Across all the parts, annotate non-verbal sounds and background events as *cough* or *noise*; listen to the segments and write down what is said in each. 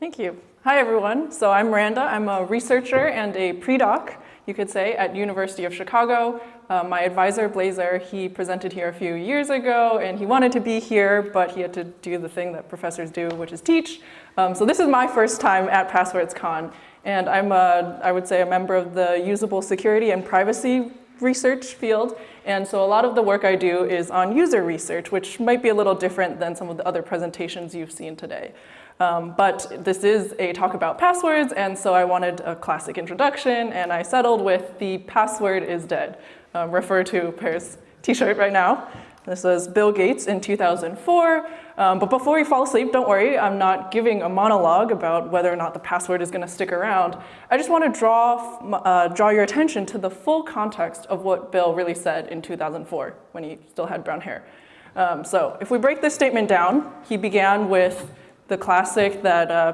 Thank you. Hi, everyone. So I'm Miranda. I'm a researcher and a pre-doc, you could say, at University of Chicago. Uh, my advisor, Blase Ur, he presented here a few years ago, and he wanted to be here, but he had to do the thing that professors do, which is teach. Um, so this is my first time at PasswordsCon, and I'm, a, I would say, a member of the usable security and privacy research field. And so a lot of the work I do is on user research, which might be a little different than some of the other presentations you've seen today. Um, but this is a talk about passwords, and so I wanted a classic introduction, and I settled with the password is dead, um, refer to Per's t-shirt right now. This was Bill Gates in 2004. Um, but before you fall asleep, don't worry, I'm not giving a monologue about whether or not the password is going to stick around. I just want to draw, uh, draw your attention to the full context of what Bill really said in 2004 when he still had brown hair. Um, so if we break this statement down, he began with the classic that uh,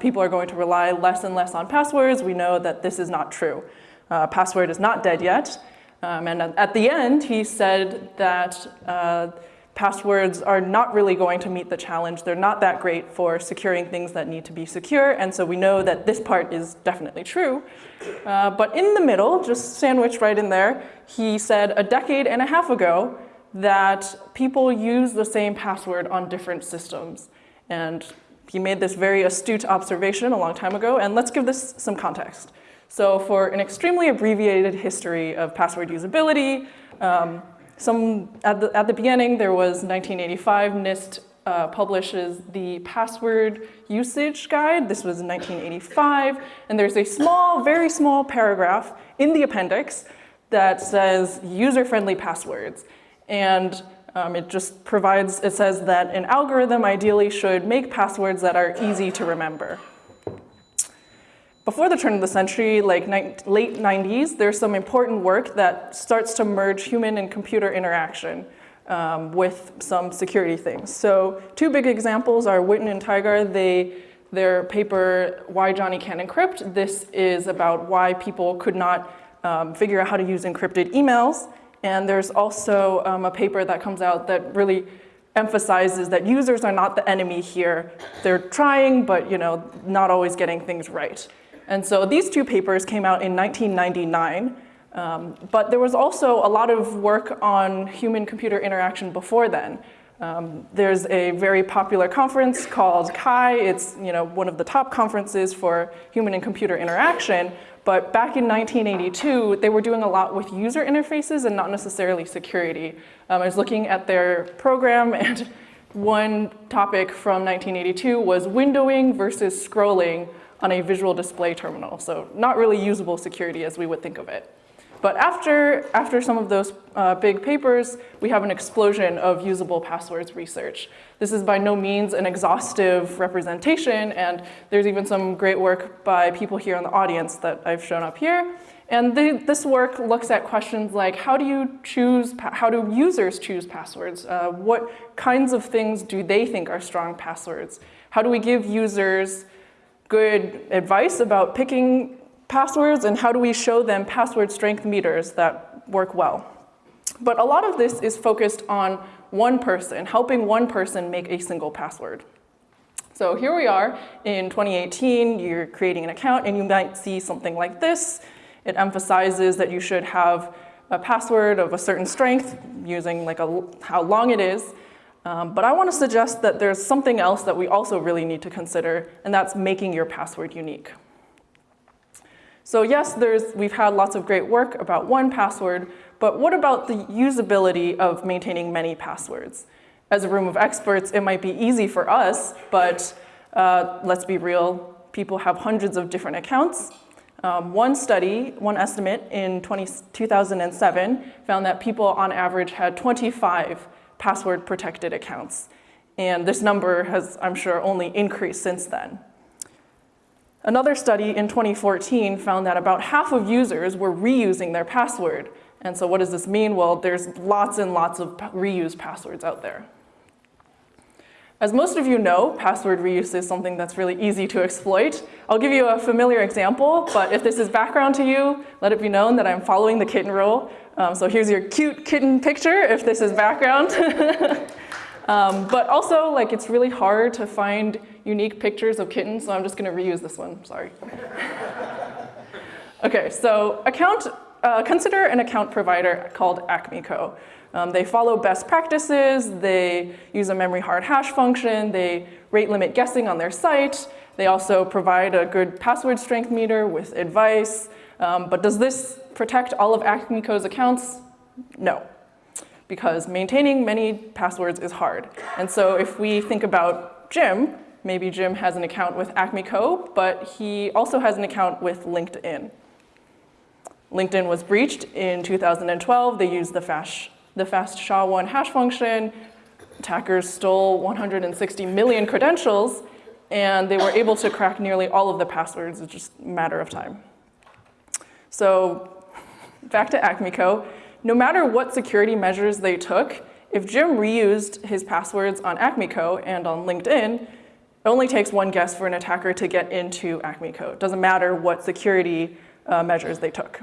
people are going to rely less and less on passwords. We know that this is not true. Uh, password is not dead yet. Um, and at the end, he said that uh, passwords are not really going to meet the challenge. They're not that great for securing things that need to be secure. And so we know that this part is definitely true. Uh, but in the middle, just sandwiched right in there, he said a decade and a half ago that people use the same password on different systems. And he made this very astute observation a long time ago. And let's give this some context. So for an extremely abbreviated history of password usability, um, some, at, the, at the beginning there was 1985, NIST uh, publishes the password usage guide. This was in 1985, and there's a small, very small paragraph in the appendix that says user-friendly passwords. And um, it just provides, it says that an algorithm ideally should make passwords that are easy to remember before the turn of the century, like late 90s, there's some important work that starts to merge human and computer interaction um, with some security things. So two big examples are Whitten and Tygar. They, their paper, Why Johnny Can't Encrypt. This is about why people could not um, figure out how to use encrypted emails. And there's also um, a paper that comes out that really emphasizes that users are not the enemy here. They're trying, but you know, not always getting things right. And so these two papers came out in 1999, um, but there was also a lot of work on human-computer interaction before then. Um, there's a very popular conference called CHI. It's you know, one of the top conferences for human and computer interaction. But back in 1982, they were doing a lot with user interfaces and not necessarily security. Um, I was looking at their program *laughs* and one topic from 1982 was windowing versus scrolling on a visual display terminal. So not really usable security as we would think of it. But after, after some of those uh, big papers, we have an explosion of usable passwords research. This is by no means an exhaustive representation, and there's even some great work by people here in the audience that I've shown up here. And this work looks at questions like how do you choose, how do users choose passwords? Uh, what kinds of things do they think are strong passwords? How do we give users good advice about picking passwords and how do we show them password strength meters that work well. But a lot of this is focused on one person, helping one person make a single password. So here we are in 2018, you're creating an account and you might see something like this. It emphasizes that you should have a password of a certain strength using like a, how long it is. Um, but I want to suggest that there's something else that we also really need to consider, and that's making your password unique. So yes, there's, we've had lots of great work about one password, but what about the usability of maintaining many passwords? As a room of experts, it might be easy for us, but uh, let's be real, people have hundreds of different accounts. Um, one study, one estimate in 20, 2007 found that people on average had 25 password protected accounts. And this number has, I'm sure, only increased since then. Another study in 2014 found that about half of users were reusing their password. And so what does this mean? Well, there's lots and lots of reused passwords out there. As most of you know, password reuse is something that's really easy to exploit. I'll give you a familiar example, but if this is background to you, let it be known that I'm following the kitten rule. Um, so here's your cute kitten picture, if this is background. *laughs* Um, but also, like, it's really hard to find unique pictures of kittens, so I'm just gonna reuse this one, sorry. *laughs* okay, so account, uh, consider an account provider called AcmeCo. Um, they follow best practices, they use a memory hard hash function, they rate limit guessing on their site, they also provide a good password strength meter with advice. Um, but does this protect all of AcmeCo's accounts? No, because maintaining many passwords is hard. And so if we think about Jim, maybe Jim has an account with AcmeCo, but he also has an account with LinkedIn. LinkedIn was breached in 2012. They used the fast, the fast SHA-1 hash function. Attackers stole 160 million credentials, and they were able to crack nearly all of the passwords. It's just a matter of time. So back to AcmeCo, no matter what security measures they took, if Jim reused his passwords on AcmeCo and on LinkedIn, it only takes one guess for an attacker to get into AcmeCo. It doesn't matter what security uh, measures they took.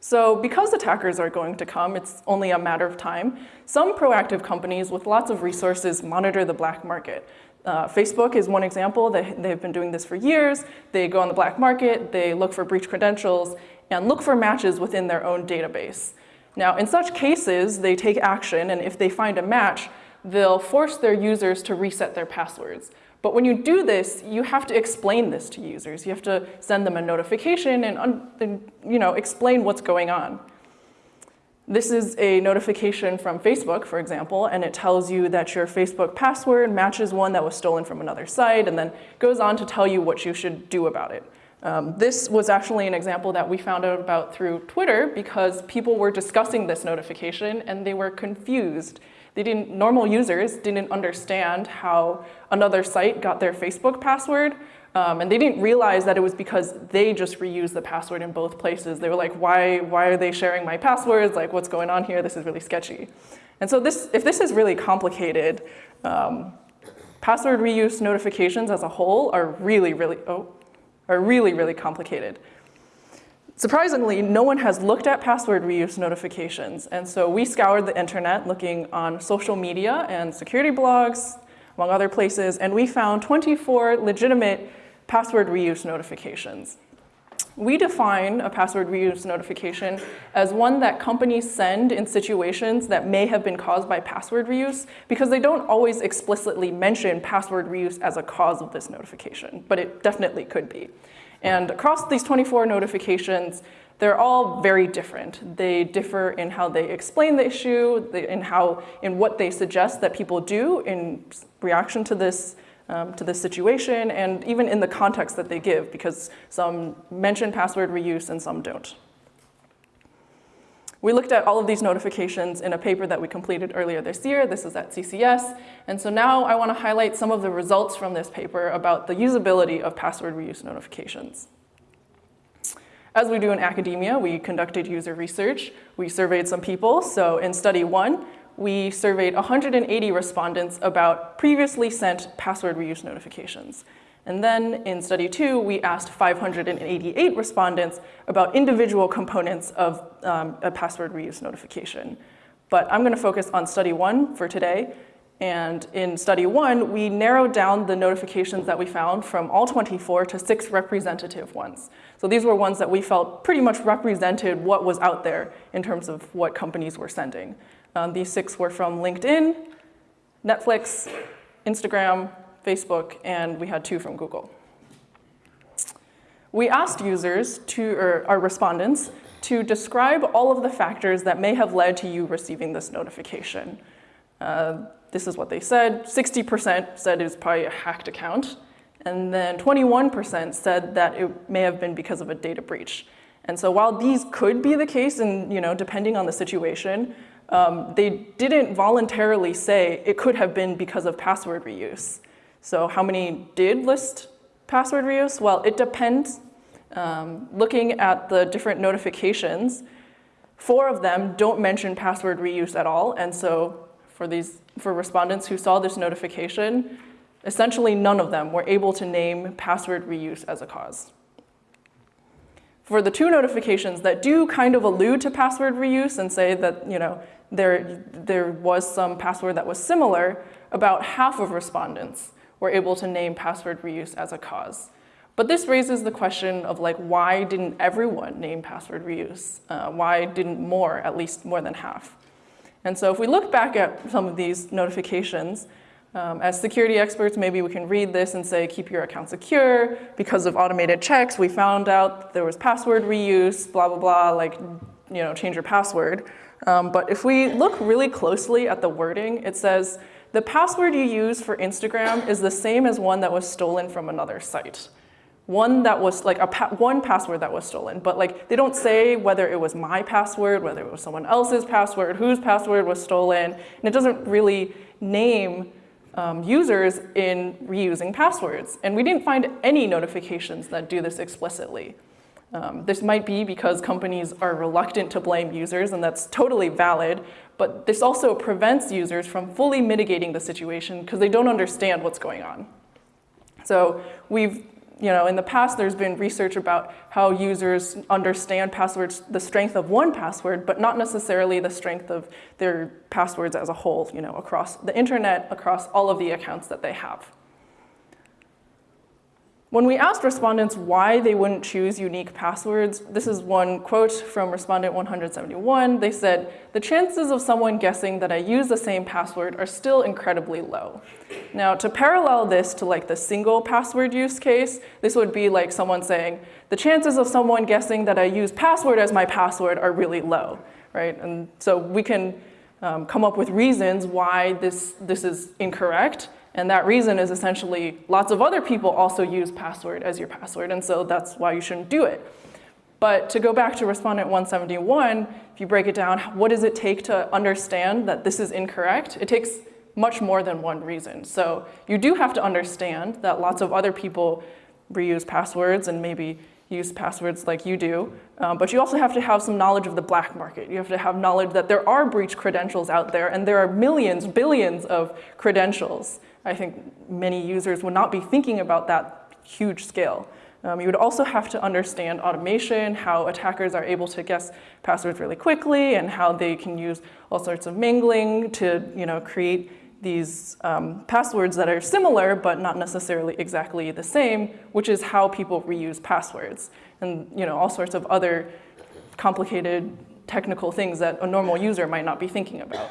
So because attackers are going to come, it's only a matter of time, some proactive companies with lots of resources monitor the black market. Uh, Facebook is one example. They, they've been doing this for years. They go on the black market, they look for breach credentials, and look for matches within their own database. Now, in such cases, they take action, and if they find a match, they'll force their users to reset their passwords. But when you do this, you have to explain this to users. You have to send them a notification and, and you know, explain what's going on. This is a notification from Facebook, for example, and it tells you that your Facebook password matches one that was stolen from another site and then goes on to tell you what you should do about it. Um, this was actually an example that we found out about through Twitter because people were discussing this notification and they were confused. They didn't, normal users didn't understand how another site got their Facebook password, um, and they didn't realize that it was because they just reused the password in both places. They were like, why, why are they sharing my passwords? Like, what's going on here? This is really sketchy. And so this, if this is really complicated, um, password reuse notifications as a whole are really, really, oh, are really, really complicated. Surprisingly, no one has looked at password reuse notifications. And so we scoured the internet looking on social media and security blogs, among other places, and we found 24 legitimate password reuse notifications. We define a password reuse notification as one that companies send in situations that may have been caused by password reuse because they don't always explicitly mention password reuse as a cause of this notification, but it definitely could be. And across these 24 notifications, they're all very different. They differ in how they explain the issue, in how, in what they suggest that people do in reaction to this um, to this situation and even in the context that they give because some mention password reuse and some don't. We looked at all of these notifications in a paper that we completed earlier this year. This is at CCS. And so now I want to highlight some of the results from this paper about the usability of password reuse notifications. As we do in academia, we conducted user research. We surveyed some people. So in study one, we surveyed 180 respondents about previously sent password reuse notifications. And then in study two, we asked 588 respondents about individual components of um, a password reuse notification. But I'm gonna focus on study one for today. And in study one, we narrowed down the notifications that we found from all 24 to six representative ones. So these were ones that we felt pretty much represented what was out there in terms of what companies were sending. Um, these six were from LinkedIn, Netflix, Instagram, Facebook, and we had two from Google. We asked users to, or our respondents, to describe all of the factors that may have led to you receiving this notification. Uh, this is what they said. 60% said it was probably a hacked account. And then 21% said that it may have been because of a data breach. And so while these could be the case, and you know, depending on the situation, um, they didn't voluntarily say it could have been because of password reuse. So how many did list password reuse? Well, it depends. Um, looking at the different notifications, four of them don't mention password reuse at all. And so for these, for respondents who saw this notification, essentially none of them were able to name password reuse as a cause. For the two notifications that do kind of allude to password reuse and say that, you know, there, there was some password that was similar, about half of respondents were able to name password reuse as a cause. But this raises the question of like, why didn't everyone name password reuse? Uh, why didn't more, at least more than half? And so if we look back at some of these notifications, um, as security experts, maybe we can read this and say, keep your account secure. Because of automated checks, we found out there was password reuse, blah, blah, blah, like, you know, change your password. Um, but if we look really closely at the wording, it says, the password you use for Instagram is the same as one that was stolen from another site. One that was like a pa one password that was stolen, but like they don't say whether it was my password, whether it was someone else's password, whose password was stolen, and it doesn't really name um, users in reusing passwords. And we didn't find any notifications that do this explicitly. Um, this might be because companies are reluctant to blame users, and that's totally valid, but this also prevents users from fully mitigating the situation because they don't understand what's going on. So we've, you know, in the past there's been research about how users understand passwords, the strength of one password, but not necessarily the strength of their passwords as a whole, you know, across the internet, across all of the accounts that they have. When we asked respondents why they wouldn't choose unique passwords, this is one quote from respondent 171. They said, the chances of someone guessing that I use the same password are still incredibly low. Now, to parallel this to like the single password use case, this would be like someone saying, the chances of someone guessing that I use password as my password are really low, right? And so we can um, come up with reasons why this, this is incorrect, and that reason is essentially lots of other people also use password as your password, and so that's why you shouldn't do it. But to go back to respondent 171, if you break it down, what does it take to understand that this is incorrect? It takes much more than one reason. So you do have to understand that lots of other people reuse passwords and maybe use passwords like you do, um, but you also have to have some knowledge of the black market. You have to have knowledge that there are breach credentials out there and there are millions, billions of credentials. I think many users would not be thinking about that huge scale. Um, you would also have to understand automation, how attackers are able to guess passwords really quickly and how they can use all sorts of mingling to you know, create these um, passwords that are similar but not necessarily exactly the same, which is how people reuse passwords. And you know, all sorts of other complicated technical things that a normal user might not be thinking about.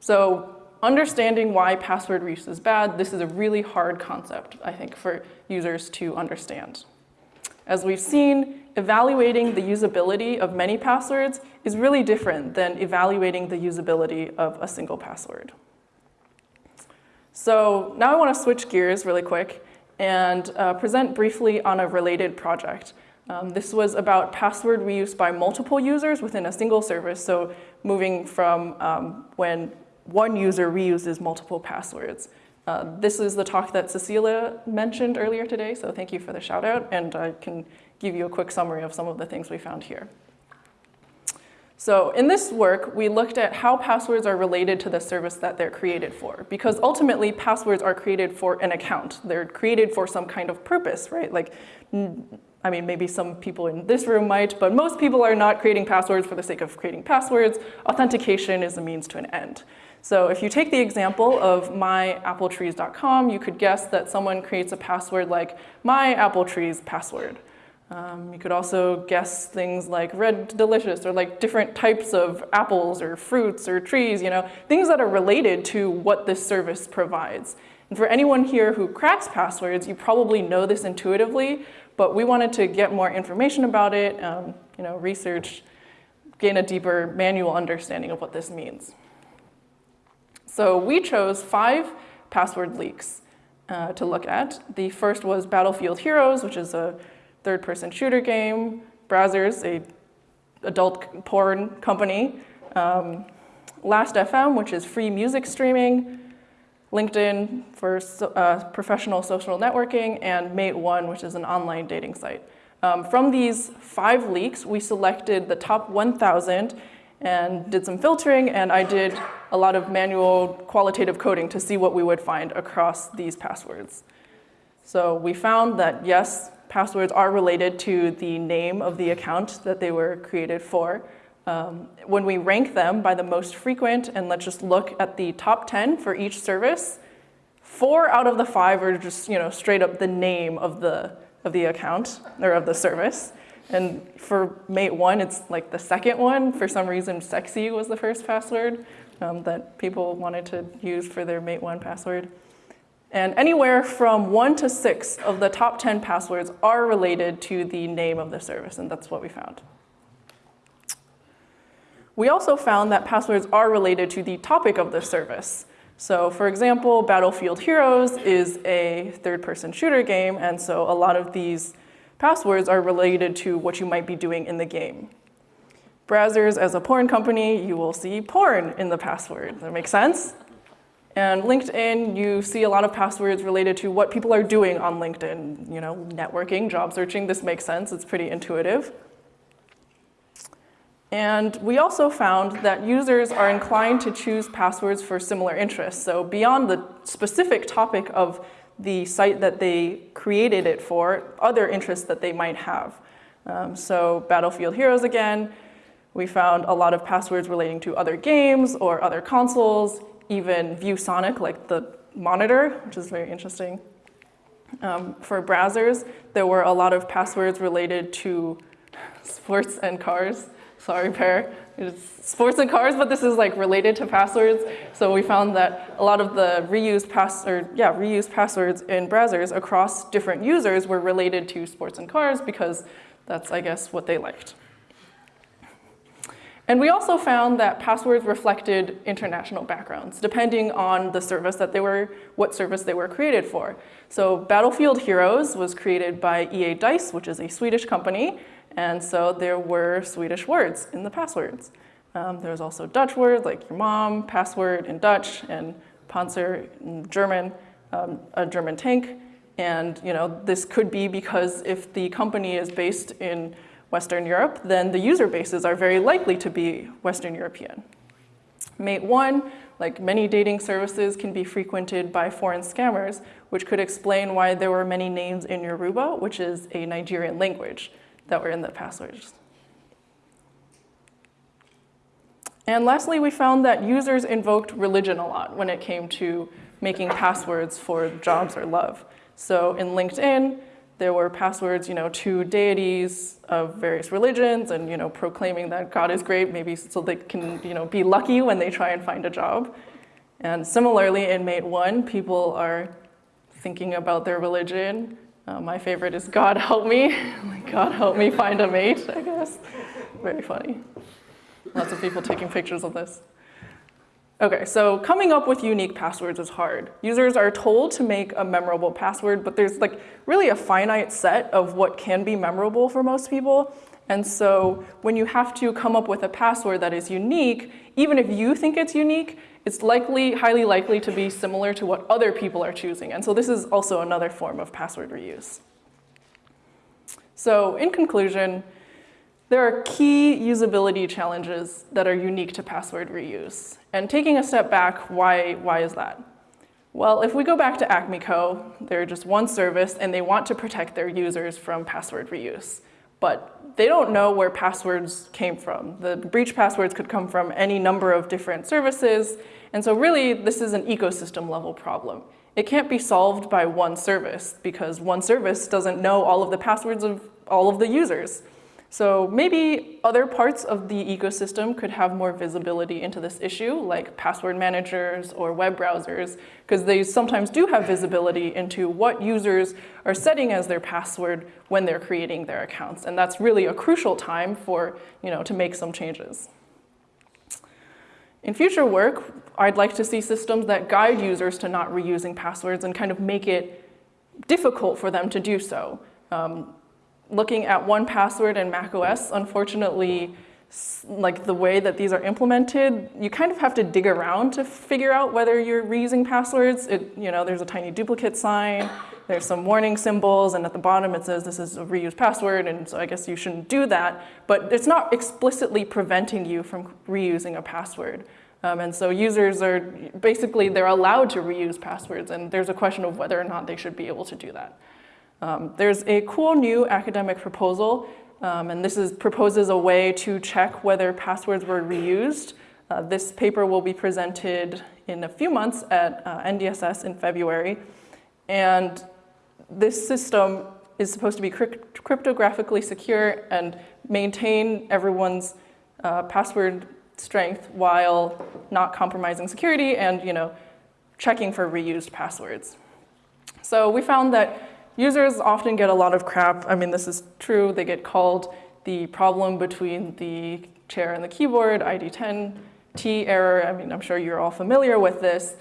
So understanding why password reuse is bad, this is a really hard concept, I think, for users to understand. As we've seen, evaluating the usability of many passwords is really different than evaluating the usability of a single password. So now I want to switch gears really quick and uh, present briefly on a related project. Um, this was about password reuse by multiple users within a single service, so moving from um, when one user reuses multiple passwords. Uh, this is the talk that Cecilia mentioned earlier today, so thank you for the shout out, and I can give you a quick summary of some of the things we found here. So in this work, we looked at how passwords are related to the service that they're created for, because ultimately passwords are created for an account. They're created for some kind of purpose, right? Like, I mean, maybe some people in this room might, but most people are not creating passwords for the sake of creating passwords. Authentication is a means to an end. So if you take the example of myappletrees.com, you could guess that someone creates a password like myappletrees password. Um, you could also guess things like red delicious or like different types of apples or fruits or trees, you know, things that are related to what this service provides. And for anyone here who cracks passwords, you probably know this intuitively, but we wanted to get more information about it, um, you know, research, gain a deeper manual understanding of what this means. So we chose five password leaks uh, to look at. The first was Battlefield Heroes, which is a third-person shooter game. Brazzers, a adult porn company. Um, Last.fm, which is free music streaming. LinkedIn for so, uh, professional social networking, and Mate1, which is an online dating site. Um, from these five leaks, we selected the top 1,000 and did some filtering, and I did a lot of manual qualitative coding to see what we would find across these passwords. So we found that yes, passwords are related to the name of the account that they were created for. Um, when we rank them by the most frequent, and let's just look at the top 10 for each service, four out of the five are just you know straight up the name of the, of the account or of the service. And for mate one, it's like the second one. For some reason, sexy was the first password um, that people wanted to use for their mate one password. And anywhere from one to six of the top 10 passwords are related to the name of the service, and that's what we found. We also found that passwords are related to the topic of the service. So for example, Battlefield Heroes is a third-person shooter game, and so a lot of these passwords are related to what you might be doing in the game. Brazzers as a porn company, you will see porn in the password. That makes sense? And LinkedIn, you see a lot of passwords related to what people are doing on LinkedIn. You know, networking, job searching, this makes sense. It's pretty intuitive. And we also found that users are inclined to choose passwords for similar interests. So beyond the specific topic of the site that they created it for, other interests that they might have. Um, so Battlefield Heroes again, we found a lot of passwords relating to other games or other consoles, even ViewSonic, like the monitor, which is very interesting. Um, for Brazzers, there were a lot of passwords related to *laughs* sports and cars. Sorry, Per. It's sports and cars, but this is like related to passwords. So we found that a lot of the reused pass or yeah, reused passwords in Brazzers across different users were related to sports and cars because that's, I guess, what they liked. And we also found that passwords reflected international backgrounds, depending on the service that they were, what service they were created for. So Battlefield Heroes was created by EA Dice, which is a Swedish company, and so there were Swedish words in the passwords. Um, there was also Dutch words like your mom, password in Dutch, and Panzer in German, um, a German tank. And you know, this could be because if the company is based in Western Europe, then the user bases are very likely to be Western European. Mate 1, like many dating services, can be frequented by foreign scammers, which could explain why there were many names in Yoruba, which is a Nigerian language, that were in the passwords. And lastly, we found that users invoked religion a lot when it came to making passwords for jobs or love. So in LinkedIn, there were passwords, you know, to deities of various religions and, you know, proclaiming that God is great, maybe so they can, you know, be lucky when they try and find a job. And similarly, in Mate 1, people are thinking about their religion. Uh, my favorite is God help me. *laughs* God help me find a mate, I guess. Very funny. Lots of people taking pictures of this. Okay, so coming up with unique passwords is hard. Users are told to make a memorable password, but there's like really a finite set of what can be memorable for most people. And so when you have to come up with a password that is unique, even if you think it's unique, it's likely, highly likely to be similar to what other people are choosing. And so this is also another form of password reuse. So in conclusion, there are key usability challenges that are unique to password reuse. And taking a step back, why, why is that? Well, if we go back to AcmeCo, they're just one service and they want to protect their users from password reuse. But they don't know where passwords came from. The breach passwords could come from any number of different services. And so really, this is an ecosystem level problem. It can't be solved by one service because one service doesn't know all of the passwords of all of the users. So maybe other parts of the ecosystem could have more visibility into this issue, like password managers or web browsers, because they sometimes do have visibility into what users are setting as their password when they're creating their accounts. And that's really a crucial time for, you know, to make some changes. In future work, I'd like to see systems that guide users to not reusing passwords and kind of make it difficult for them to do so. Um, looking at 1Password and macOS, unfortunately, like the way that these are implemented, you kind of have to dig around to figure out whether you're reusing passwords. It, you know, there's a tiny duplicate sign, there's some warning symbols, and at the bottom it says this is a reused password, and so I guess you shouldn't do that. But it's not explicitly preventing you from reusing a password. Um, and so users are, basically they're allowed to reuse passwords, and there's a question of whether or not they should be able to do that. Um, there's a cool new academic proposal Um, and this is, proposes a way to check whether passwords were reused. Uh, this paper will be presented in a few months at uh, NDSS in February. And this system is supposed to be crypt cryptographically secure and maintain everyone's uh, password strength while not compromising security and you know, checking for reused passwords. So we found that users often get a lot of crap. I mean, this is true. They get called the problem between the chair and the keyboard, ID10, T error. I mean, I'm sure you're all familiar with this.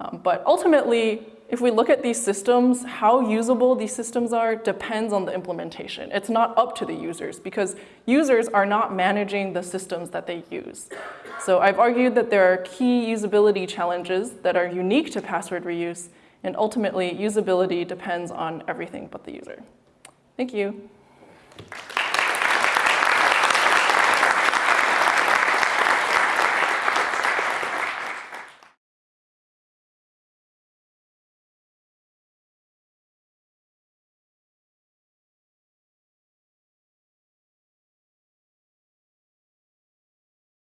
Um, but ultimately, if we look at these systems, how usable these systems are depends on the implementation. It's not up to the users because users are not managing the systems that they use. So I've argued that there are key usability challenges that are unique to password reuse, and ultimately usability depends on everything but the user. Thank you.